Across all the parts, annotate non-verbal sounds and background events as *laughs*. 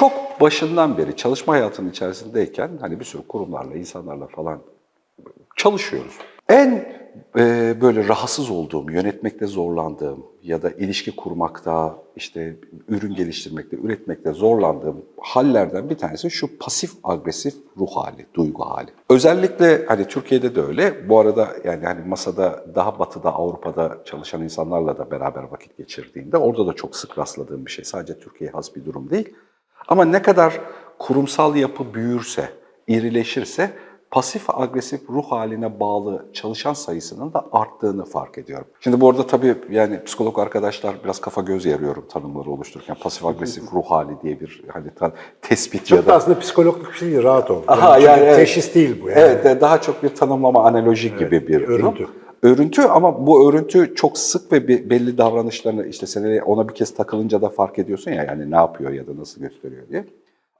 çok başından beri çalışma hayatının içerisindeyken hani bir sürü kurumlarla, insanlarla falan çalışıyoruz. En e, böyle rahatsız olduğum, yönetmekte zorlandığım ya da ilişki kurmakta, işte ürün geliştirmekte, üretmekte zorlandığım hallerden bir tanesi şu pasif agresif ruh hali, duygu hali. Özellikle hani Türkiye'de de öyle. Bu arada yani hani masada daha batıda, Avrupa'da çalışan insanlarla da beraber vakit geçirdiğimde orada da çok sık rastladığım bir şey. Sadece Türkiye'ye has bir durum değil. Ama ne kadar kurumsal yapı büyürse, irileşirse pasif agresif ruh haline bağlı çalışan sayısının da arttığını fark ediyorum. Şimdi bu arada tabii yani psikolog arkadaşlar biraz kafa göz yarıyorum tanımları oluştururken. Pasif agresif ruh hali diye bir hani tespit Çok ya da da aslında psikolojik bir şey rahat ol. Aha, çünkü yani evet. teşhis değil bu yani. Evet, de- daha çok bir tanımlama, analoji gibi bir durum. Örüntü. Ama bu örüntü çok sık ve be- belli davranışlarını işte seneye ona bir kez takılınca da fark ediyorsun ya yani ne yapıyor ya da nasıl gösteriyor diye.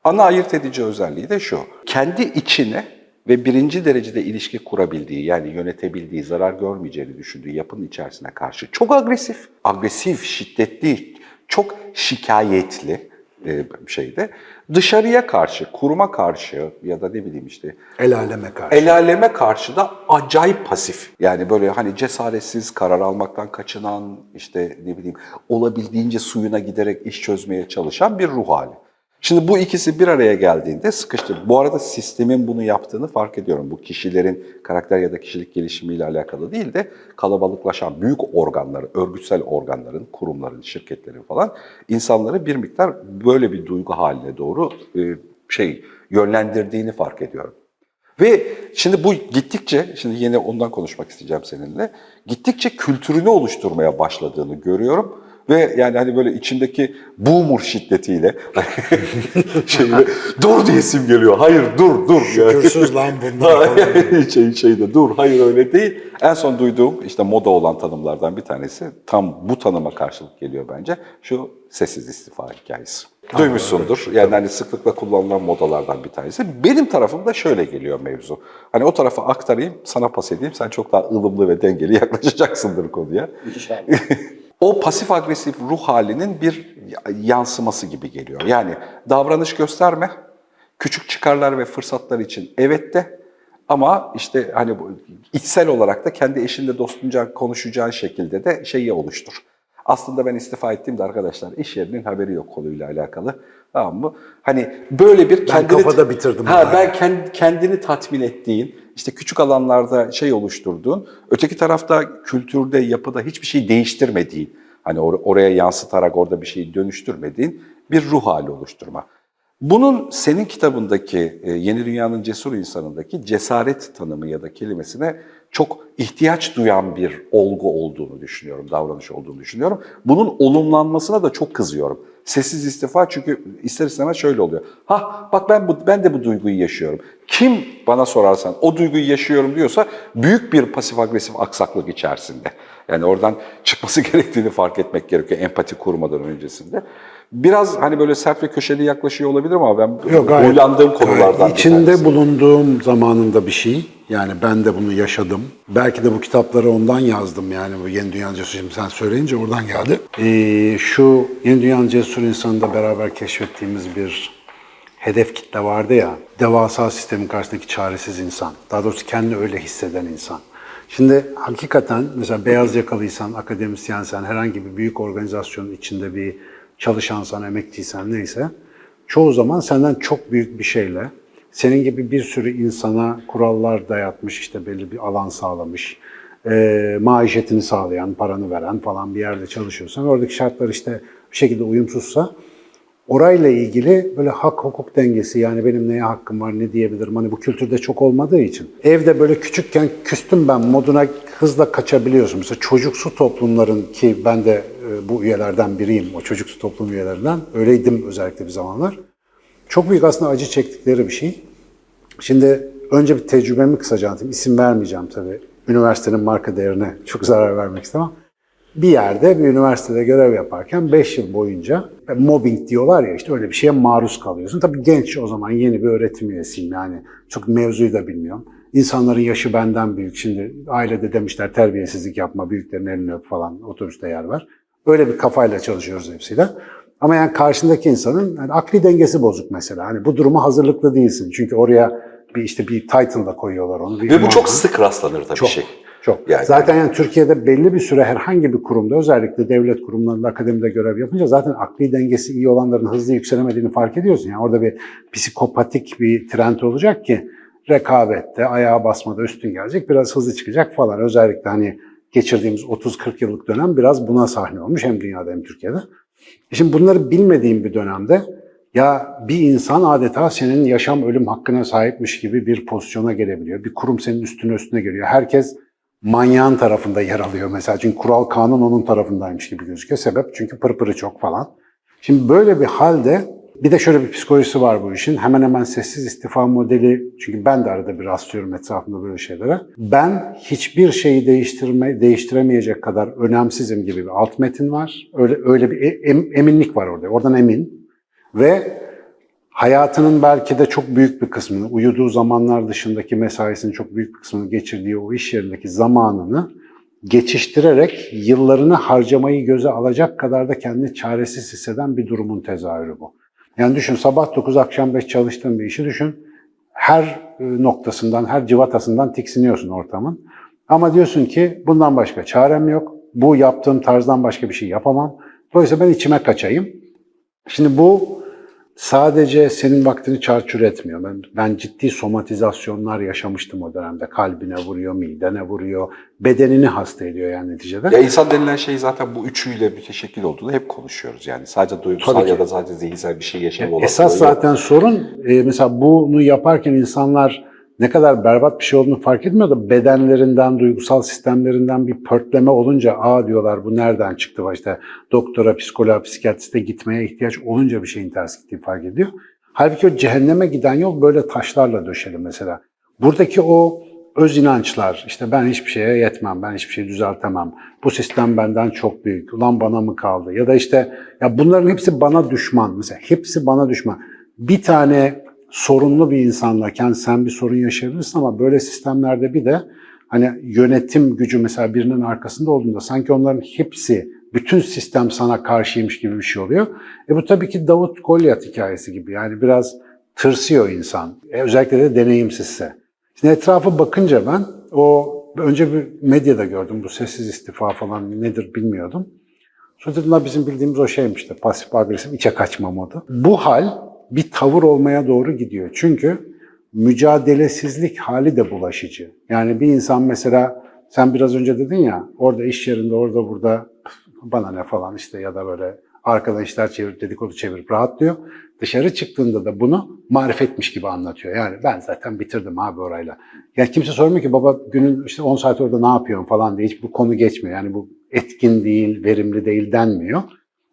Ana ayırt edici özelliği de şu. Kendi içine ve birinci derecede ilişki kurabildiği yani yönetebildiği, zarar görmeyeceğini düşündüğü yapının içerisine karşı çok agresif, agresif, şiddetli, çok şikayetli e, şeyde dışarıya karşı, kuruma karşı ya da ne bileyim işte El aleme karşı. El aleme karşı da acayip pasif. Yani böyle hani cesaretsiz, karar almaktan kaçınan, işte ne bileyim olabildiğince suyuna giderek iş çözmeye çalışan bir ruh hali. Şimdi bu ikisi bir araya geldiğinde sıkıştır. Bu arada sistemin bunu yaptığını fark ediyorum. Bu kişilerin karakter ya da kişilik gelişimiyle alakalı değil de kalabalıklaşan büyük organları, örgütsel organların, kurumların, şirketlerin falan insanları bir miktar böyle bir duygu haline doğru e, şey yönlendirdiğini fark ediyorum. Ve şimdi bu gittikçe, şimdi yine ondan konuşmak isteyeceğim seninle, gittikçe kültürünü oluşturmaya başladığını görüyorum. Ve yani hani böyle içindeki boomer şiddetiyle *laughs* şeyle, dur diyesim geliyor. Hayır dur dur. Şükürsüz lan *laughs* bunlar şey, şeyde dur hayır öyle değil. En son duyduğum işte moda olan tanımlardan bir tanesi tam bu tanıma karşılık geliyor bence. Şu sessiz istifa hikayesi. Duymuşsundur. Yani hani sıklıkla kullanılan modalardan bir tanesi. Benim tarafımda şöyle geliyor mevzu. Hani o tarafa aktarayım, sana pas edeyim. Sen çok daha ılımlı ve dengeli *laughs* yaklaşacaksındır konuya. O pasif agresif ruh halinin bir yansıması gibi geliyor. Yani davranış gösterme, küçük çıkarlar ve fırsatlar için evet de ama işte hani içsel olarak da kendi eşinle dostunca konuşacağın şekilde de şeyi oluştur. Aslında ben istifa ettiğimde arkadaşlar iş yerinin haberi yok konuyla alakalı. Tamam mı? Hani böyle bir kendini... kafada bitirdim Ha, ben kend- kendini tatmin ettiğin, işte küçük alanlarda şey oluşturduğun, öteki tarafta kültürde, yapıda hiçbir şey değiştirmediğin, hani or- oraya yansıtarak orada bir şeyi dönüştürmediğin bir ruh hali oluşturma. Bunun senin kitabındaki e, Yeni Dünya'nın Cesur insanındaki cesaret tanımı ya da kelimesine çok ihtiyaç duyan bir olgu olduğunu düşünüyorum, davranış olduğunu düşünüyorum. Bunun olumlanmasına da çok kızıyorum. Sessiz istifa çünkü ister istemez şöyle oluyor. Ha bak ben bu ben de bu duyguyu yaşıyorum. Kim bana sorarsan o duyguyu yaşıyorum diyorsa büyük bir pasif agresif aksaklık içerisinde. Yani oradan çıkması *laughs* gerektiğini fark etmek gerekiyor empati kurmadan öncesinde. Biraz hani böyle sert ve köşeli yaklaşıyor olabilir ama ben Yok, huylandığım konulardan içinde bulunduğum zamanında bir şey. Yani ben de bunu yaşadım. Belki de bu kitapları ondan yazdım yani bu Yeni Dünya Cesur. Sen söyleyince oradan geldi. Ee, şu Yeni Dünya Cesur insanında beraber keşfettiğimiz bir hedef kitle vardı ya. Devasa sistemin karşısındaki çaresiz insan. Daha doğrusu kendini öyle hisseden insan. Şimdi hakikaten mesela beyaz yakalıysan, akademisyensen, herhangi bir büyük organizasyonun içinde bir çalışansan, emekçiysen neyse çoğu zaman senden çok büyük bir şeyle senin gibi bir sürü insana kurallar dayatmış, işte belli bir alan sağlamış, e, maişetini sağlayan, paranı veren falan bir yerde çalışıyorsan, oradaki şartlar işte bir şekilde uyumsuzsa, orayla ilgili böyle hak hukuk dengesi yani benim neye hakkım var ne diyebilirim hani bu kültürde çok olmadığı için. Evde böyle küçükken küstüm ben moduna hızla kaçabiliyorsun. Mesela çocuksu toplumların ki ben de e, bu üyelerden biriyim o çocuksu toplum üyelerinden öyleydim özellikle bir zamanlar. Çok büyük aslında acı çektikleri bir şey. Şimdi önce bir tecrübemi kısaca anlatayım. İsim vermeyeceğim tabii. Üniversitenin marka değerine çok zarar vermek istemem. Bir yerde bir üniversitede görev yaparken 5 yıl boyunca mobbing diyorlar ya işte öyle bir şeye maruz kalıyorsun. Tabii genç o zaman yeni bir öğretim üyesiyim yani. Çok mevzuyu da bilmiyorum. İnsanların yaşı benden büyük. Şimdi ailede demişler terbiyesizlik yapma, büyüklerin elini öp falan otobüste yer var. Öyle bir kafayla çalışıyoruz hepsiyle. Ama yani karşındaki insanın yani akli dengesi bozuk mesela. Hani bu duruma hazırlıklı değilsin. Çünkü oraya bir işte bir title da koyuyorlar onu. Ve bu çok sık rastlanır tabii Çok. şey. Çok. Yani- zaten yani Türkiye'de belli bir süre herhangi bir kurumda özellikle devlet kurumlarında akademide görev yapınca zaten akli dengesi iyi olanların hızlı yükselemediğini fark ediyorsun. Yani orada bir psikopatik bir trend olacak ki rekabette, ayağa basmada üstün gelecek, biraz hızlı çıkacak falan. Özellikle hani geçirdiğimiz 30-40 yıllık dönem biraz buna sahne olmuş hem dünyada hem Türkiye'de. Şimdi bunları bilmediğim bir dönemde ya bir insan adeta senin yaşam ölüm hakkına sahipmiş gibi bir pozisyona gelebiliyor. Bir kurum senin üstüne üstüne geliyor. Herkes manyağın tarafında yer alıyor mesela. Çünkü kural kanun onun tarafındaymış gibi gözüküyor. Sebep çünkü pırpırı çok falan. Şimdi böyle bir halde bir de şöyle bir psikolojisi var bu işin. Hemen hemen sessiz istifa modeli. Çünkü ben de arada bir rastlıyorum etrafımda böyle şeylere. Ben hiçbir şeyi değiştirme, değiştiremeyecek kadar önemsizim gibi bir alt metin var. Öyle öyle bir e- em- eminlik var orada. Oradan emin. Ve hayatının belki de çok büyük bir kısmını, uyuduğu zamanlar dışındaki mesaisinin çok büyük bir kısmını geçirdiği o iş yerindeki zamanını geçiştirerek yıllarını harcamayı göze alacak kadar da kendini çaresiz hisseden bir durumun tezahürü bu. Yani düşün sabah 9 akşam 5 çalıştığın bir işi düşün. Her e, noktasından, her civatasından tiksiniyorsun ortamın. Ama diyorsun ki bundan başka çarem yok. Bu yaptığım tarzdan başka bir şey yapamam. Dolayısıyla ben içime kaçayım. Şimdi bu sadece senin vaktini çarçur etmiyor. Ben, ben ciddi somatizasyonlar yaşamıştım o dönemde. Kalbine vuruyor, midene vuruyor, bedenini hasta ediyor yani neticede. Ya insan denilen şey zaten bu üçüyle müteşekkil olduğunu hep konuşuyoruz. Yani sadece duygusal ya da sadece zihinsel bir şey olasılığı Esas yok. zaten sorun e, mesela bunu yaparken insanlar ne kadar berbat bir şey olduğunu fark etmiyor da bedenlerinden, duygusal sistemlerinden bir pörtleme olunca aa diyorlar bu nereden çıktı işte doktora, psikoloğa, psikiyatriste gitmeye ihtiyaç olunca bir şeyin ters gittiği fark ediyor. Halbuki o cehenneme giden yol böyle taşlarla döşeli mesela. Buradaki o öz inançlar, işte ben hiçbir şeye yetmem, ben hiçbir şey düzeltemem, bu sistem benden çok büyük, ulan bana mı kaldı? Ya da işte ya bunların hepsi bana düşman mesela, hepsi bana düşman. Bir tane sorunlu bir insanla sen bir sorun yaşayabilirsin ama böyle sistemlerde bir de hani yönetim gücü mesela birinin arkasında olduğunda sanki onların hepsi, bütün sistem sana karşıymış gibi bir şey oluyor. E bu tabii ki Davut Golyat hikayesi gibi yani biraz tırsıyor insan. E özellikle de deneyimsizse. Şimdi etrafa bakınca ben o önce bir medyada gördüm bu sessiz istifa falan nedir bilmiyordum. Sonra dedim "La bizim bildiğimiz o şeymiş de pasif agresif içe kaçma modu. Bu hal bir tavır olmaya doğru gidiyor. Çünkü mücadelesizlik hali de bulaşıcı. Yani bir insan mesela sen biraz önce dedin ya orada iş yerinde orada burada bana ne falan işte ya da böyle arkadan işler çevirip dedikodu çevirip rahatlıyor. Dışarı çıktığında da bunu marifetmiş gibi anlatıyor. Yani ben zaten bitirdim abi orayla. Yani kimse sormuyor ki baba günün işte 10 saat orada ne yapıyorsun falan diye hiç bu konu geçmiyor. Yani bu etkin değil, verimli değil denmiyor.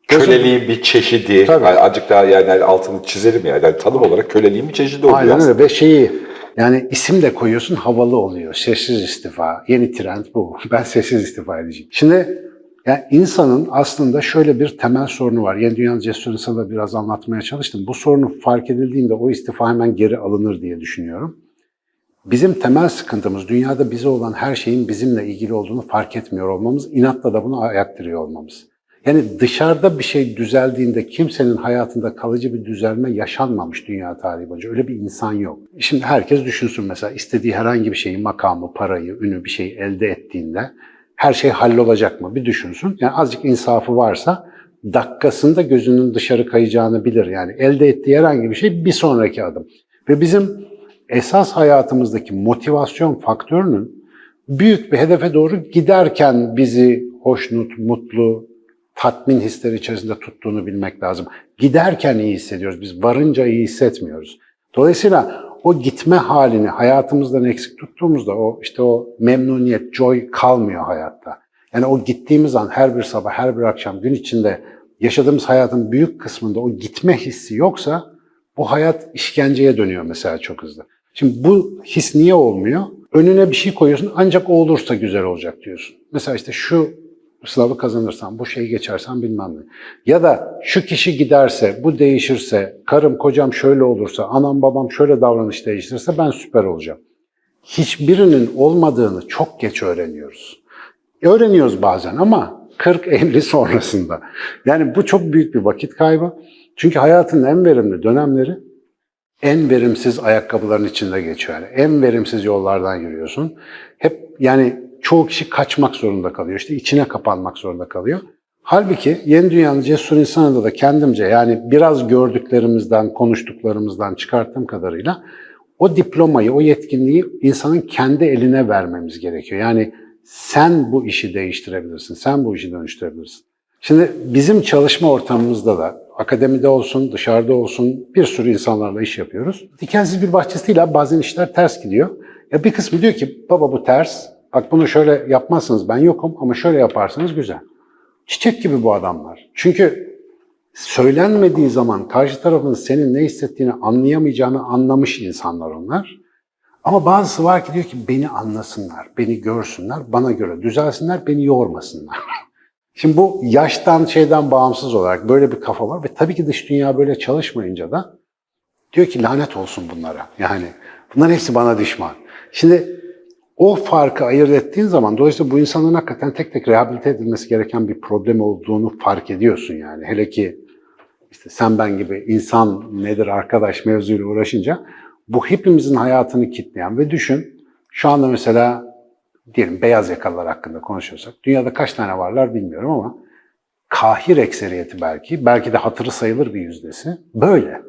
Köleliğin bir çeşidi, Tabii. yani azıcık daha yani altını çizelim yani, yani tanım olarak köleliğin bir çeşidi oluyor Aynen aslında. öyle ve şeyi yani isim de koyuyorsun havalı oluyor. Sessiz istifa. Yeni trend bu. *laughs* Ben sessiz istifa edeceğim. Şimdi yani insanın aslında şöyle bir temel sorunu var. Yeni Dünya Cesur'unda da biraz anlatmaya çalıştım. Bu sorunu fark edildiğinde o istifa hemen geri alınır diye düşünüyorum. Bizim temel sıkıntımız dünyada bize olan her şeyin bizimle ilgili olduğunu fark etmiyor olmamız, inatla da bunu ayaktırıyor olmamız. Yani dışarıda bir şey düzeldiğinde kimsenin hayatında kalıcı bir düzelme yaşanmamış dünya tarihi boyunca. Öyle bir insan yok. Şimdi herkes düşünsün mesela istediği herhangi bir şeyi, makamı, parayı, ünü bir şey elde ettiğinde her şey hallolacak mı? Bir düşünsün. Yani azıcık insafı varsa dakikasında gözünün dışarı kayacağını bilir. Yani elde ettiği herhangi bir şey bir sonraki adım. Ve bizim esas hayatımızdaki motivasyon faktörünün büyük bir hedefe doğru giderken bizi hoşnut, mutlu, tatmin hisleri içerisinde tuttuğunu bilmek lazım. Giderken iyi hissediyoruz. Biz varınca iyi hissetmiyoruz. Dolayısıyla o gitme halini hayatımızdan eksik tuttuğumuzda o işte o memnuniyet, joy kalmıyor hayatta. Yani o gittiğimiz an her bir sabah, her bir akşam gün içinde yaşadığımız hayatın büyük kısmında o gitme hissi yoksa bu hayat işkenceye dönüyor mesela çok hızlı. Şimdi bu his niye olmuyor? Önüne bir şey koyuyorsun ancak o olursa güzel olacak diyorsun. Mesela işte şu sınavı kazanırsam, bu şeyi geçersem bilmem ne. Ya da şu kişi giderse, bu değişirse, karım kocam şöyle olursa, anam babam şöyle davranış değiştirirse ben süper olacağım. Hiçbirinin olmadığını çok geç öğreniyoruz. Öğreniyoruz bazen ama 40-50 sonrasında. Yani bu çok büyük bir vakit kaybı. Çünkü hayatın en verimli dönemleri en verimsiz ayakkabıların içinde geçiyor. Yani en verimsiz yollardan yürüyorsun. Hep yani çoğu kişi kaçmak zorunda kalıyor. İşte içine kapanmak zorunda kalıyor. Halbuki yeni dünyanın cesur insanında da kendimce yani biraz gördüklerimizden, konuştuklarımızdan çıkarttığım kadarıyla o diplomayı, o yetkinliği insanın kendi eline vermemiz gerekiyor. Yani sen bu işi değiştirebilirsin, sen bu işi dönüştürebilirsin. Şimdi bizim çalışma ortamımızda da akademide olsun, dışarıda olsun bir sürü insanlarla iş yapıyoruz. Dikensiz bir bahçesi değil abi bazen işler ters gidiyor. Ya bir kısmı diyor ki baba bu ters, bak bunu şöyle yapmazsınız ben yokum ama şöyle yaparsanız güzel. Çiçek gibi bu adamlar. Çünkü söylenmediği zaman karşı tarafın senin ne hissettiğini anlayamayacağını anlamış insanlar onlar. Ama bazısı var ki diyor ki beni anlasınlar, beni görsünler, bana göre düzelsinler, beni yormasınlar. *laughs* Şimdi bu yaştan şeyden bağımsız olarak böyle bir kafa var ve tabii ki dış dünya böyle çalışmayınca da diyor ki lanet olsun bunlara. Yani bunların hepsi bana düşman. Şimdi o farkı ayırt ettiğin zaman dolayısıyla bu insanların hakikaten tek tek rehabilite edilmesi gereken bir problem olduğunu fark ediyorsun yani. Hele ki işte sen ben gibi insan nedir arkadaş mevzuyla uğraşınca bu hepimizin hayatını kitleyen ve düşün şu anda mesela diyelim beyaz yakalılar hakkında konuşuyorsak dünyada kaç tane varlar bilmiyorum ama kahir ekseriyeti belki, belki de hatırı sayılır bir yüzdesi böyle.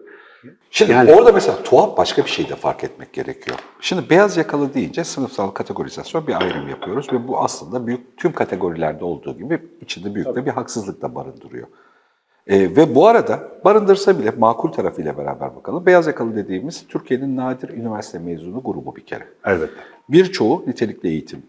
Şimdi Yani- orada mesela tuhaf başka bir şey de fark etmek gerekiyor. Şimdi beyaz yakalı deyince sınıfsal kategorizasyon bir ayrım yapıyoruz ve bu aslında büyük tüm kategorilerde olduğu gibi içinde büyük de bir haksızlık da barındırıyor. Ee, ve bu arada barındırsa bile makul tarafıyla beraber bakalım. Beyaz yakalı dediğimiz Türkiye'nin nadir üniversite mezunu grubu bir kere. Elbette. Birçoğu nitelikli eğitim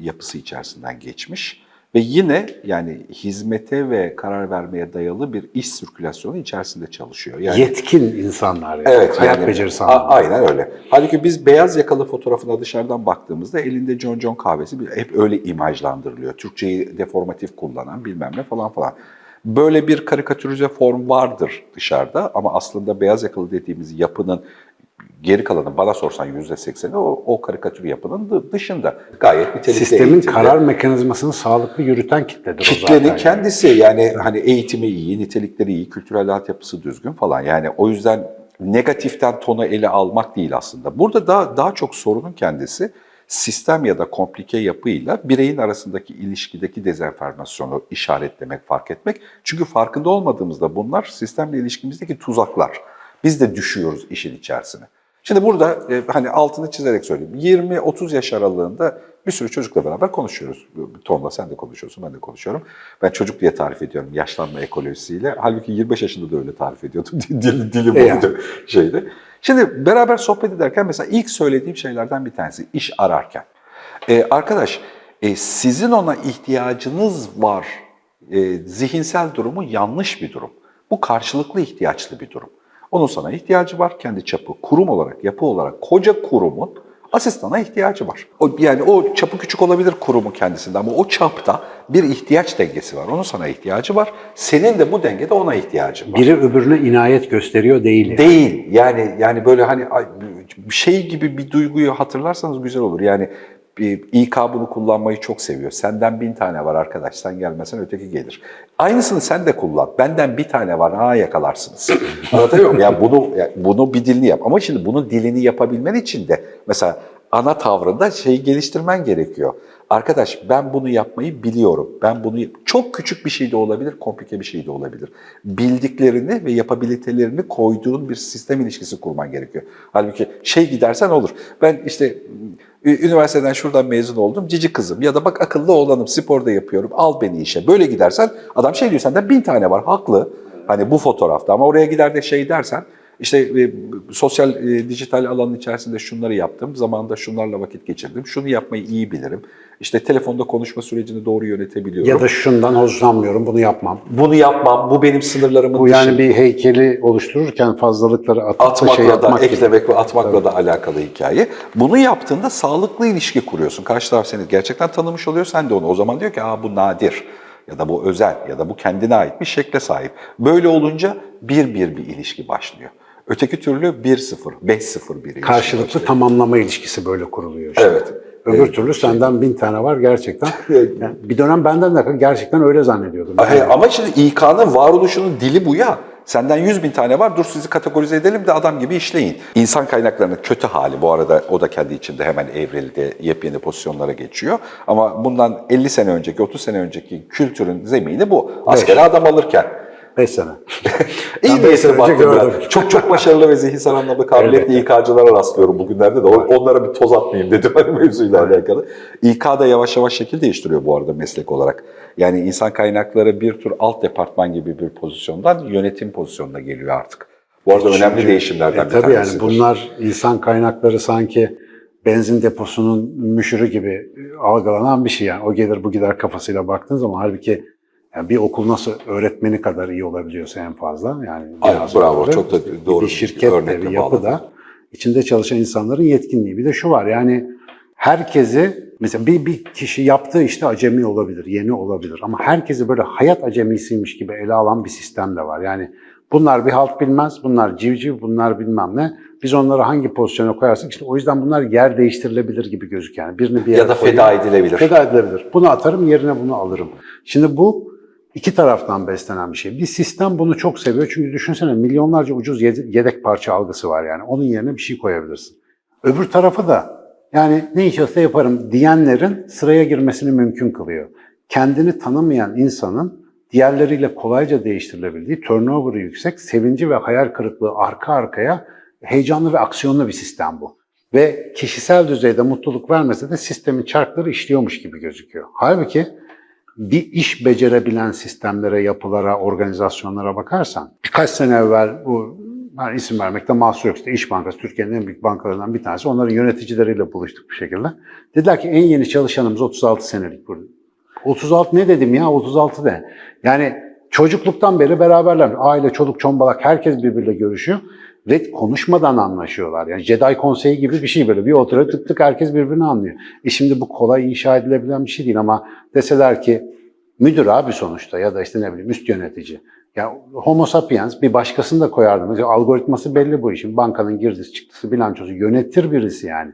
yapısı içerisinden geçmiş ve yine yani hizmete ve karar vermeye dayalı bir iş sirkülasyonu içerisinde çalışıyor. Yani Yetkin insanlar yani. Evet, Hayat yani, becerisi anlamında. Aynen öyle. Halbuki biz beyaz yakalı fotoğrafına dışarıdan baktığımızda elinde John John kahvesi hep öyle imajlandırılıyor. Türkçeyi deformatif kullanan bilmem ne falan falan. Böyle bir karikatürize form vardır dışarıda ama aslında beyaz yakalı dediğimiz yapının geri kalanı bana sorsan yüzde sekseni o, o karikatür yapının dı- dışında. Gayet nitelikli Sistemin eğitimli. karar mekanizmasını sağlıklı yürüten kitledir o Kitlenin zaten. kendisi yani hani eğitimi iyi, nitelikleri iyi, kültürel altyapısı düzgün falan. Yani o yüzden negatiften tonu ele almak değil aslında. Burada daha, daha çok sorunun kendisi sistem ya da komplike yapıyla bireyin arasındaki ilişkideki dezenformasyonu işaretlemek, fark etmek. Çünkü farkında olmadığımızda bunlar sistemle ilişkimizdeki tuzaklar. Biz de düşüyoruz işin içerisine. Şimdi burada e, hani altını çizerek söyleyeyim. 20-30 yaş aralığında bir sürü çocukla beraber konuşuyoruz. Tonla sen de konuşuyorsun, ben de konuşuyorum. Ben çocuk diye tarif ediyorum yaşlanma ekolojisiyle. Halbuki 25 yaşında da öyle tarif ediyordum. *laughs* Dil, dilim E yani. oldu şeydi. Şimdi beraber sohbet ederken mesela ilk söylediğim şeylerden bir tanesi iş ararken. E, arkadaş e, sizin ona ihtiyacınız var. E, zihinsel durumu yanlış bir durum. Bu karşılıklı ihtiyaçlı bir durum. Onun sana ihtiyacı var. Kendi çapı, kurum olarak, yapı olarak koca kurumun asistana ihtiyacı var. O, yani o çapı küçük olabilir kurumun kendisinde ama o çapta bir ihtiyaç dengesi var. Onun sana ihtiyacı var. Senin de bu dengede ona ihtiyacın var. Biri öbürüne inayet gösteriyor değil. Değil. Yani yani böyle hani şey gibi bir duyguyu hatırlarsanız güzel olur. Yani İK bunu kullanmayı çok seviyor. Senden bin tane var arkadaş, sen gelmesen öteki gelir. Aynısını sen de kullan. Benden bir tane var, ha yakalarsınız. *laughs* Anlatabiliyor muyum? Yani bunu, yani bunu bir dilini yap. Ama şimdi bunun dilini yapabilmen için de mesela ana tavrında şeyi geliştirmen gerekiyor. Arkadaş ben bunu yapmayı biliyorum. Ben bunu çok küçük bir şey de olabilir, komplike bir şey de olabilir. Bildiklerini ve yapabilitelerini koyduğun bir sistem ilişkisi kurman gerekiyor. Halbuki şey gidersen olur. Ben işte üniversiteden şuradan mezun oldum, cici kızım ya da bak akıllı oğlanım, sporda yapıyorum, al beni işe. Böyle gidersen adam şey diyor senden bin tane var, haklı. Hani bu fotoğrafta ama oraya gider de şey dersen işte e, sosyal e, dijital alanın içerisinde şunları yaptım, zamanında şunlarla vakit geçirdim, şunu yapmayı iyi bilirim. İşte telefonda konuşma sürecini doğru yönetebiliyorum. Ya da şundan hoşlanmıyorum, bunu yapmam. bunu yapmam, bu benim sınırlarımın Bu yani dışı. bir heykeli oluştururken fazlalıkları atıp da atmakla şey da, yapmak gibi. eklemek ve atmakla da alakalı hikaye. Bunu yaptığında sağlıklı ilişki kuruyorsun. Karşı taraf seni gerçekten tanımış oluyor, sen de onu. O zaman diyor ki, aa bu nadir ya da bu özel ya da bu kendine ait bir şekle sahip. Böyle olunca bir bir bir ilişki başlıyor. Öteki türlü 1-0, 5-0 bir ilişki Karşılıklı başlıyor. tamamlama ilişkisi böyle kuruluyor işte. Evet. Öbür türlü senden bin tane var gerçekten. *laughs* Yani bir dönem benden de gerçekten öyle zannediyordum. Ay, Ama şimdi İK'nın varoluşunun dili bu ya. Senden 100 bin tane var, dur sizi kategorize edelim de adam gibi işleyin. İnsan kaynaklarının kötü hali, bu arada o da kendi içinde hemen evrildi, yepyeni pozisyonlara geçiyor. Ama bundan 50 sene önceki, 30 sene önceki kültürün zemini bu. Askere adam alırken. 5 sene. *laughs* İyi bir esir baktım. Çok çok başarılı ve zihinsel anlamda kabiliyetli İK'cılara rastlıyorum bugünlerde de. Onlara bir toz atmayayım dedim hani mevzuyla alakalı. İK da yavaş yavaş şekil değiştiriyor bu arada meslek olarak. Yani insan kaynakları bir tür alt departman gibi bir pozisyondan yönetim pozisyonuna geliyor artık. Bu arada önemli değişimlerden E, bir tabii yani tanesidir. bunlar insan kaynakları sanki benzin deposunun müşürü gibi algılanan bir şey yani. O gelir bu gider kafasıyla baktığın zaman halbuki yani bir okul nasıl öğretmeni kadar iyi olabiliyorsa en fazla yani biraz bravo. öyle. Çok da doğru bir şirket de bir yapı da içinde çalışan insanların yetkinliği. Bir de şu var yani herkesi mesela bir, bir kişi yaptığı işte acemi olabilir, yeni olabilir ama herkesi böyle hayat acemisiymiş gibi ele alan bir sistem de var. Yani bunlar bir halt bilmez, bunlar civciv, bunlar bilmem ne. Biz onları hangi pozisyona koyarsak işte o yüzden bunlar yer değiştirilebilir gibi gözüküyor. Yani birini bir yere Ya da koyayım, feda edilebilir. Feda edilebilir. Bunu atarım yerine bunu alırım. Şimdi bu iki taraftan beslenen bir şey. Bir sistem bunu çok seviyor çünkü düşünsene milyonlarca ucuz yede- yedek parça algısı var yani. Onun yerine bir şey koyabilirsin. Öbür tarafı da yani ne iş olsa yaparım diyenlerin sıraya girmesini mümkün kılıyor. Kendini tanımayan insanın diğerleriyle kolayca değiştirilebildiği, turnover'ı yüksek, sevinci ve hayal kırıklığı arka arkaya heyecanlı ve aksiyonlu bir sistem bu. Ve kişisel düzeyde mutluluk vermese de sistemin çarkları işliyormuş gibi gözüküyor. Halbuki bir iş becerebilen sistemlere, yapılara, organizasyonlara bakarsan birkaç sene evvel bu ben isim vermekte mahsur yok. İşte İş Bankası Türkiye'nin en büyük bankalarından bir tanesi. Onların yöneticileriyle buluştuk bir şekilde. Dediler ki en yeni çalışanımız 36 senelik burada. 36 ne dedim ya 36 de. Yani çocukluktan beri beraberler. Aile, çoluk, çombalak herkes birbiriyle görüşüyor. Ve konuşmadan anlaşıyorlar. Yani Jedi konseyi gibi bir şey böyle. Bir oturuyor tık tık herkes birbirini anlıyor. E şimdi bu kolay inşa edilebilen bir şey değil ama deseler ki müdür abi sonuçta ya da işte ne bileyim üst yönetici. Ya homo sapiens bir başkasını da koyardı. Mesela algoritması belli bu işin. Bankanın girdisi çıktısı bilançosu yönetir birisi yani.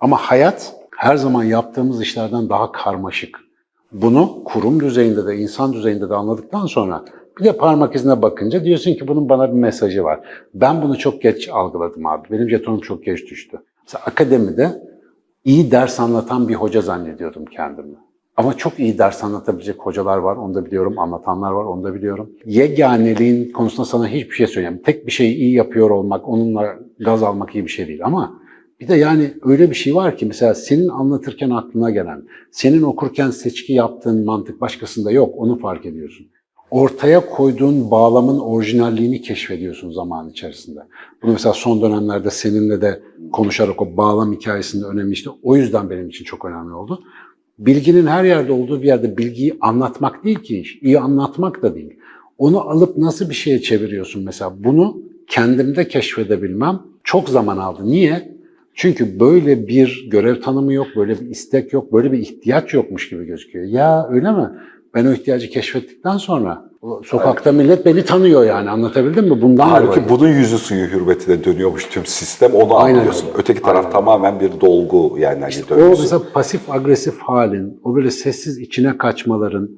Ama hayat her zaman yaptığımız işlerden daha karmaşık. Bunu kurum düzeyinde de insan düzeyinde de anladıktan sonra bir de parmak izine bakınca diyorsun ki bunun bana bir mesajı var. Ben bunu çok geç algıladım abi. Benim jetonum çok geç düştü. Mesela akademide iyi ders anlatan bir hoca zannediyordum kendimi. Ama çok iyi ders anlatabilecek hocalar var, onu da biliyorum. Anlatanlar var, onu da biliyorum. Yeganeliğin konusunda sana hiçbir şey söyleyeyim. Tek bir şeyi iyi yapıyor olmak, onunla gaz almak iyi bir şey değil. Ama bir de yani öyle bir şey var ki mesela senin anlatırken aklına gelen, senin okurken seçki yaptığın mantık başkasında yok, onu fark ediyorsun. Ortaya koyduğun bağlamın orijinalliğini keşfediyorsun zaman içerisinde. Bunu mesela son dönemlerde seninle de konuşarak o bağlam hikayesinde önemli işte. O yüzden benim için çok önemli oldu. Bilginin her yerde olduğu bir yerde bilgiyi anlatmak değil ki iş. İyi anlatmak da değil. Onu alıp nasıl bir şeye çeviriyorsun mesela? Bunu kendimde keşfedebilmem çok zaman aldı. Niye? Çünkü böyle bir görev tanımı yok, böyle bir istek yok, böyle bir ihtiyaç yokmuş gibi gözüküyor. Ya öyle mi? Ben o ihtiyacı keşfettikten sonra o sokakta millet beni tanıyor yani anlatabildim mi? Bundan Halbuki dolayı. bunun yüzü suyu hürmetine dönüyormuş tüm sistem onu Aynen anlıyorsun. öyle. Öteki taraf Aynen. tamamen bir dolgu yani hani O dönüyorsun. mesela pasif agresif halin, o böyle sessiz içine kaçmaların,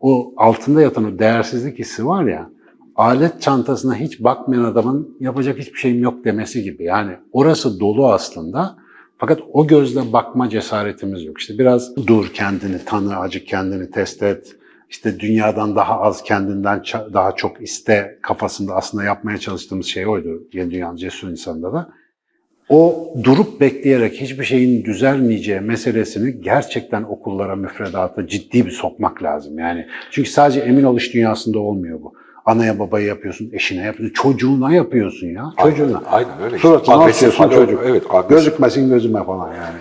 o altında yatan o değersizlik hissi var ya, alet çantasına hiç bakmayan adamın yapacak hiçbir şeyim yok demesi gibi. Yani orası dolu aslında. Fakat o gözle bakma cesaretimiz yok. İşte biraz dur kendini tanı, acık kendini test et. İşte dünyadan daha az kendinden daha çok iste kafasında aslında yapmaya çalıştığımız şey oydu. Yeni Dünya'nın cesur insanında da o durup bekleyerek hiçbir şeyin düzelmeyeceği meselesini gerçekten okullara, müfredata ciddi bir sokmak lazım. Yani çünkü sadece emin ol iş dünyasında olmuyor bu. Anaya babaya yapıyorsun, eşine yapıyorsun, çocuğuna yapıyorsun ya. Çocuğuna. Aynen öyle. işte. Suratına Agresif atıyorsun çocuk. Evet, agresif. Gözükmesin gözüme falan yani.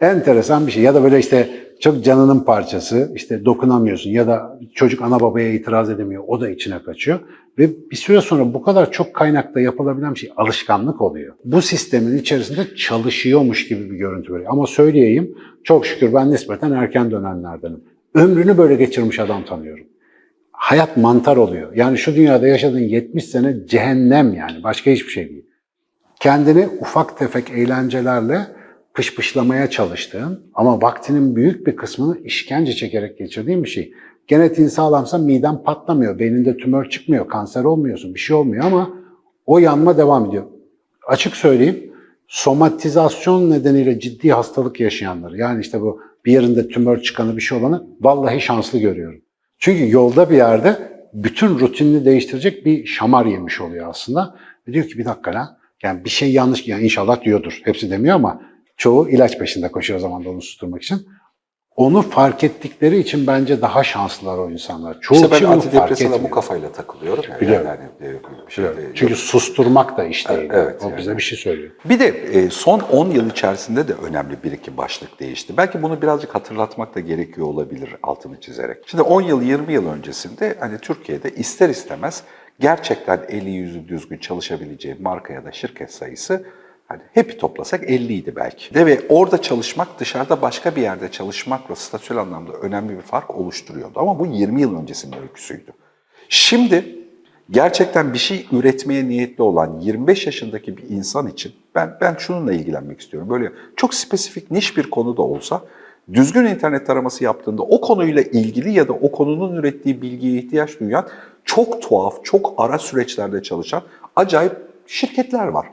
Enteresan bir şey. Ya da böyle işte çok canının parçası, işte dokunamıyorsun ya da çocuk ana babaya itiraz edemiyor, o da içine kaçıyor. Ve bir süre sonra bu kadar çok kaynakta yapılabilen bir şey alışkanlık oluyor. Bu sistemin içerisinde çalışıyormuş gibi bir görüntü veriyor. Ama söyleyeyim, çok şükür ben nispeten erken dönenlerdenim. Ömrünü böyle geçirmiş adam tanıyorum. Hayat mantar oluyor. Yani şu dünyada yaşadığın 70 sene cehennem yani. Başka hiçbir şey değil kendini ufak tefek eğlencelerle pışpışlamaya çalıştığın ama vaktinin büyük bir kısmını işkence çekerek geçirdiğin bir şey. Genetiğin sağlamsa miden patlamıyor, beyninde tümör çıkmıyor, kanser olmuyorsun, bir şey olmuyor ama o yanma devam ediyor. Açık söyleyeyim, somatizasyon nedeniyle ciddi hastalık yaşayanları, yani işte bu bir yerinde tümör çıkanı bir şey olanı vallahi şanslı görüyorum. Çünkü yolda bir yerde bütün rutinini değiştirecek bir şamar yemiş oluyor aslında. Ve diyor ki bir dakika lan, yani bir şey yanlış, yani inşallah diyordur, hepsi demiyor ama çoğu ilaç peşinde koşuyor o zaman da onu susturmak için. Onu fark ettikleri için bence daha şanslılar o insanlar. Çoğu İşte ben antidepresana bu kafayla takılıyorum. Yani, Biliyorum. yani, bir şey Çünkü susturmak da iş değil. Evet, o yani. bize bir şey söylüyor. Bir de e, son 10 yıl içerisinde de önemli bir iki başlık değişti. Belki bunu birazcık hatırlatmak da gerekiyor olabilir altını çizerek. Şimdi 10 yıl 20 yıl öncesinde hani Türkiye'de ister istemez gerçekten eli yüzü düzgün çalışabileceği marka ya da şirket sayısı hani hepi toplasak 50 idi belki. De ve orada çalışmak dışarıda başka bir yerde çalışmakla statüel anlamda önemli bir fark oluşturuyordu. Ama bu 20 yıl öncesinin öyküsüydü. Şimdi gerçekten bir şey üretmeye niyetli olan 25 yaşındaki bir insan için ben ben şununla ilgilenmek istiyorum. Böyle çok spesifik niş bir konu da olsa düzgün internet taraması yaptığında o konuyla ilgili ya da o konunun ürettiği bilgiye ihtiyaç duyan çok tuhaf, çok ara süreçlerde çalışan acayip şirketler var.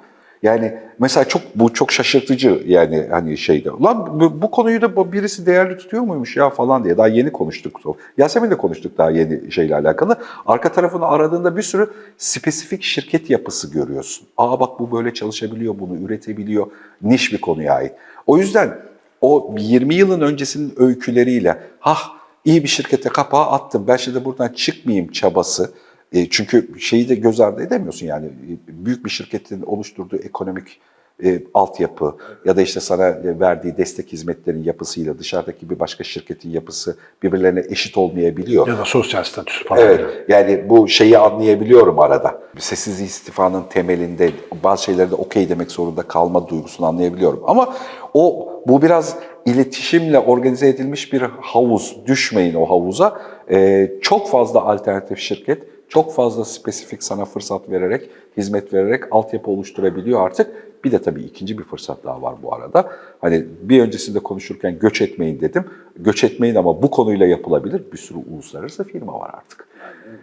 Yani mesela çok bu çok şaşırtıcı yani hani şeyde. Lan bu, bu konuyu da birisi değerli tutuyor muymuş ya falan diye daha yeni konuştuk. Yasemin'le konuştuk daha yeni şeyle alakalı. Arka tarafını aradığında bir sürü spesifik şirket yapısı görüyorsun. Aa bak bu böyle çalışabiliyor, bunu üretebiliyor. Niş bir konuya ait. O yüzden o 20 yılın öncesinin öyküleriyle hah iyi bir şirkete kapağı attım ben şimdi buradan çıkmayayım çabası e, çünkü şeyi de göz ardı edemiyorsun yani e, büyük bir şirketin oluşturduğu ekonomik e, altyapı ya da işte sana e, verdiği destek hizmetlerin yapısıyla dışarıdaki bir başka şirketin yapısı birbirlerine eşit olmayabiliyor. Ya da sosyal statüsü falan. Evet, yani bu şeyi anlayabiliyorum arada. Sessiz istifanın temelinde bazı şeylerde okey demek zorunda kalma duygusunu anlayabiliyorum. Ama o bu biraz iletişimle organize edilmiş bir havuz. Düşmeyin o havuza. Ee, çok fazla alternatif şirket, çok fazla spesifik sana fırsat vererek, hizmet vererek altyapı oluşturabiliyor artık. Bir de tabii ikinci bir fırsat daha var bu arada. Hani bir öncesinde konuşurken göç etmeyin dedim. Göç etmeyin ama bu konuyla yapılabilir. Bir sürü uluslararası firma var artık.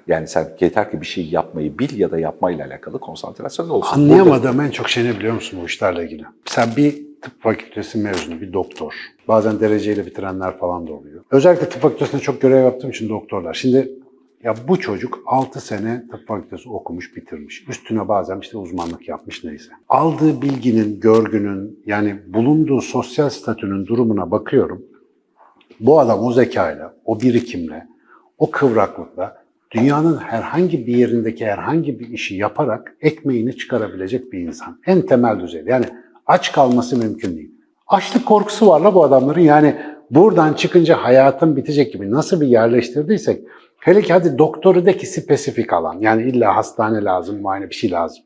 Yani sen yeter ki bir şey yapmayı bil ya da yapmayla alakalı konsantrasyon olsun. Anlayamadığım en çok şey ne biliyor musun bu işlerle ilgili? Sen bir tıp fakültesi mezunu, bir doktor. Bazen dereceyle bitirenler falan da oluyor. Özellikle tıp fakültesinde çok görev yaptığım için doktorlar. Şimdi ya bu çocuk 6 sene tıp fakültesi okumuş, bitirmiş. Üstüne bazen işte uzmanlık yapmış neyse. Aldığı bilginin, görgünün, yani bulunduğu sosyal statünün durumuna bakıyorum. Bu adam o zekayla, o birikimle, o kıvraklıkla dünyanın herhangi bir yerindeki herhangi bir işi yaparak ekmeğini çıkarabilecek bir insan. En temel düzeyde. Yani aç kalması mümkün değil. Açlık korkusu var la bu adamların. Yani buradan çıkınca hayatın bitecek gibi nasıl bir yerleştirdiysek hele ki hadi doktoru de ki spesifik alan. Yani illa hastane lazım, muayene bir şey lazım.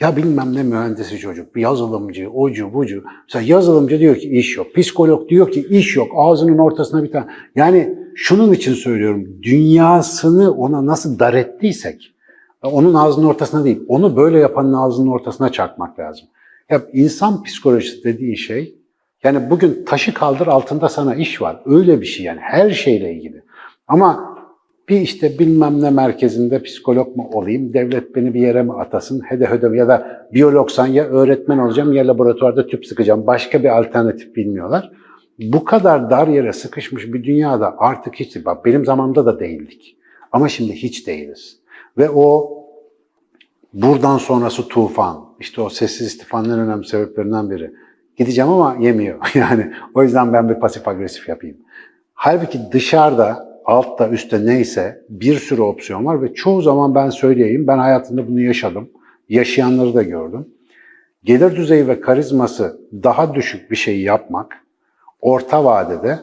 Ya bilmem ne mühendisi çocuk, bir yazılımcı, ocu, bucu. Mesela yazılımcı diyor ki iş yok. Psikolog diyor ki iş yok. Ağzının ortasına bir tane. Yani şunun için söylüyorum. Dünyasını ona nasıl dar ettiysek, onun ağzının ortasına değil, onu böyle yapanın ağzının ortasına çarpmak lazım. Ya insan psikolojisi dediği şey, yani bugün taşı kaldır altında sana iş var. Öyle bir şey yani her şeyle ilgili. Ama bir işte bilmem ne merkezinde psikolog mu olayım, devlet beni bir yere mi atasın, hede hede ya da biyologsan ya öğretmen olacağım ya laboratuvarda tüp sıkacağım. Başka bir alternatif bilmiyorlar. Bu kadar dar yere sıkışmış bir dünyada artık hiç, bak benim zamanımda da değildik. Ama şimdi hiç değiliz. Ve o buradan sonrası tufan, işte o sessiz istifanın en önemli sebeplerinden biri. Gideceğim ama yemiyor. *laughs* Yani o yüzden ben bir pasif agresif yapayım. Halbuki dışarıda altta üstte neyse bir sürü opsiyon var ve çoğu zaman ben söyleyeyim ben hayatımda bunu yaşadım. Yaşayanları da gördüm. Gelir düzeyi ve karizması daha düşük bir şey yapmak orta vadede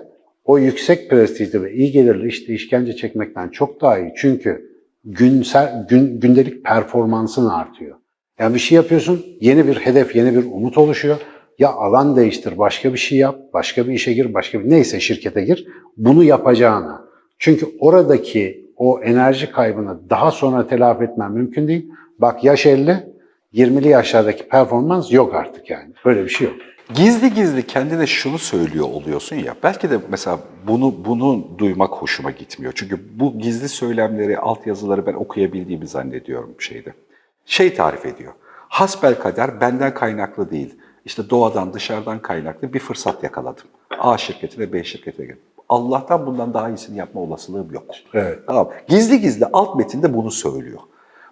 o yüksek prestijli ve iyi gelirli işte işkence çekmekten çok daha iyi. Çünkü günsel, gün, gündelik performansın artıyor. Yani bir şey yapıyorsun, yeni bir hedef, yeni bir umut oluşuyor. Ya alan değiştir, başka bir şey yap, başka bir işe gir, başka bir neyse şirkete gir. Bunu yapacağına. Çünkü oradaki o enerji kaybını daha sonra telafi etmen mümkün değil. Bak yaş 50, 20'li yaşlardaki performans yok artık yani. Böyle bir şey yok. gizli gizli kendine şunu söylüyor oluyorsun ya. Belki de mesela bunu bunu duymak hoşuma gitmiyor. Çünkü bu gizli söylemleri, altyazıları ben okuyabildiğimi zannediyorum şeyde. Şey tarif ediyor. Hasbel kader benden kaynaklı değil. İşte doğadan, dışarıdan kaynaklı bir fırsat yakaladım. A şirketine, B şirketine girdim. Allah'tan bundan daha iyisini yapma olasılığım yok. Evet. Tamam. Gizli gizli alt metinde bunu söylüyor.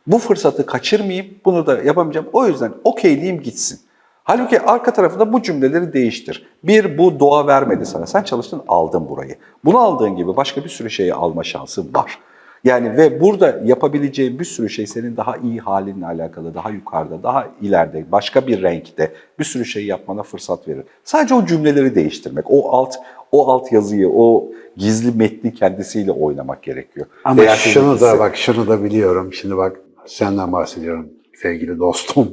Bu fırsatı kaçırmayayım, bunu da yapamayacağım. O yüzden okeyleyeyim gitsin. Halbuki arka tarafında bu cümleleri değiştir. Bir, bu doğa vermedi sana. Sen çalıştın, aldın burayı. Bunu aldığın gibi başka bir sürü şeyi alma şansın var. Yani ve burada yapabileceğin bir sürü şey senin daha iyi halinle alakalı, daha yukarıda, daha ileride, başka bir renkte bir sürü şey yapmana fırsat verir. Sadece o cümleleri değiştirmek, o alt o alt yazıyı, o gizli metni kendisiyle oynamak gerekiyor. Ama Değer şunu da bak şunu da biliyorum. Şimdi bak senden bahsediyorum sevgili dostum.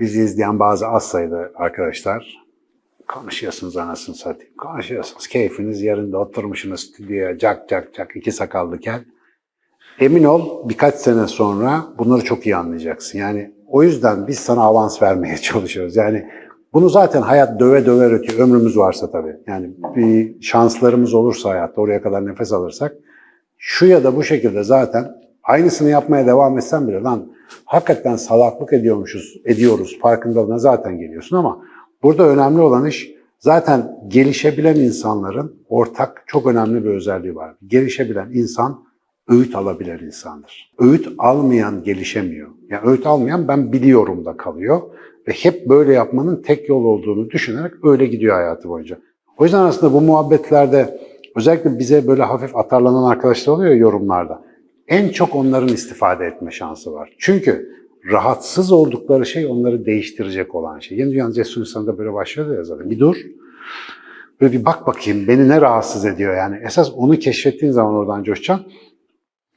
Bizi izleyen bazı az sayıda arkadaşlar konuşuyorsunuz anasını satayım. Konuşuyorsunuz. Keyfiniz yerinde oturmuşsunuz stüdyoya cak cak cak iki sakallı kel. Emin ol birkaç sene sonra bunları çok iyi anlayacaksın. Yani o yüzden biz sana avans vermeye *laughs* çalışıyoruz. Yani bunu zaten hayat döve döve ötüyor. Ömrümüz varsa tabii. Yani bir şanslarımız olursa hayatta oraya kadar nefes alırsak şu ya da bu şekilde zaten aynısını yapmaya devam etsen bile lan hakikaten salaklık ediyormuşuz, ediyoruz farkındalığına zaten geliyorsun ama burada önemli olan iş zaten gelişebilen insanların ortak çok önemli bir özelliği var. Gelişebilen insan öğüt alabilen insandır. Öğüt almayan gelişemiyor. Yani öğüt almayan ben biliyorum da kalıyor ve hep böyle yapmanın tek yol olduğunu düşünerek öyle gidiyor hayatı boyunca. O yüzden aslında bu muhabbetlerde özellikle bize böyle hafif atarlanan arkadaşlar oluyor yorumlarda. En çok onların istifade etme şansı var. Çünkü rahatsız oldukları şey onları değiştirecek olan şey. Yeni Dünya Cesur İnsanı'nda böyle başlıyor ya zaten. Bir dur, böyle bir bak bakayım beni ne rahatsız ediyor yani. Esas onu keşfettiğin zaman oradan coşacaksın.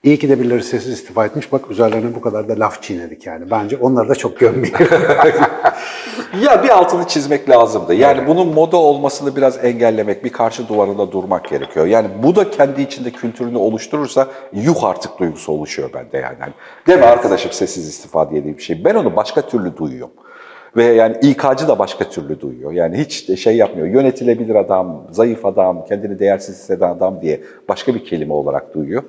İyi ki de birileri sessiz istifa etmiş. Bak üzerlerine bu kadar da laf çiğnedik yani. Bence onları da çok gömmeyelim. *laughs* Ya bir altını çizmek lazımdı. Yani bunun moda olmasını biraz engellemek, bir karşı duvarında durmak gerekiyor. Yani bu da kendi içinde kültürünü oluşturursa yuh artık duygusu oluşuyor bende yani. Hani, değil mi arkadaşım sessiz istifa diye bir şey. Ben onu başka türlü duyuyorum. Ve yani İK'cı da başka türlü duyuyor. Yani hiç şey yapmıyor. Yönetilebilir adam, zayıf adam, kendini değersiz hisseden adam diye başka bir kelime olarak duyuyor.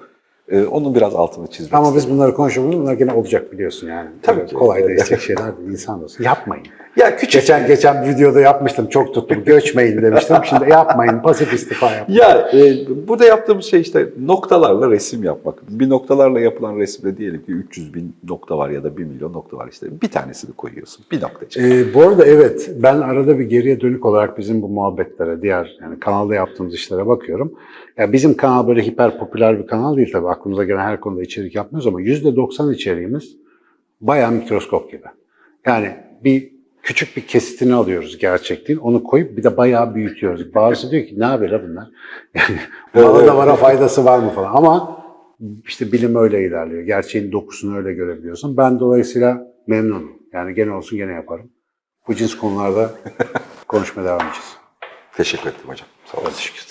Ee, onun biraz altını çizmek Ama biz istedim. bunları konuşuyoruz. Bunlar gene olacak biliyorsun yani. Tabii ki. Kolay Evet. değişecek şeyler değil. İnsan olsun. Yapmayın. Ya küçük Geçen geçen bir videoda yapmıştım. Çok tuttum. Göçmeyin demiştim. Şimdi yapmayın. Pasif istifa yapın. Ya e, burada yaptığımız şey işte noktalarla resim yapmak. Bir noktalarla yapılan resimde diyelim ki 300 bin nokta var ya da 1 milyon nokta var işte. Bir tanesini koyuyorsun. Bir nokta çıkıyor. Ee, bu arada evet ben arada bir geriye dönük olarak bizim bu muhabbetlere, diğer yani kanalda yaptığımız işlere bakıyorum. Ya bizim kanal böyle hiper popüler bir kanal değil tabii aklımıza gelen her konuda içerik yapmıyoruz ama %90 içeriğimiz bayağı mikroskop gibi. Yani bir küçük bir kesitini alıyoruz gerçekliğin, onu koyup bir de bayağı büyütüyoruz. Bazısı diyor ki ne yapıyor la bunlar? *laughs* Yani bana da bana faydası var mı falan ama işte bilim öyle ilerliyor. Gerçeğin dokusunu öyle görebiliyorsun. Ben dolayısıyla memnunum. Yani gene olsun gene yaparım. Bu cins konularda *laughs* konuşmaya devam edeceğiz. Teşekkür ettim hocam. Sağ olun. Teşekkür.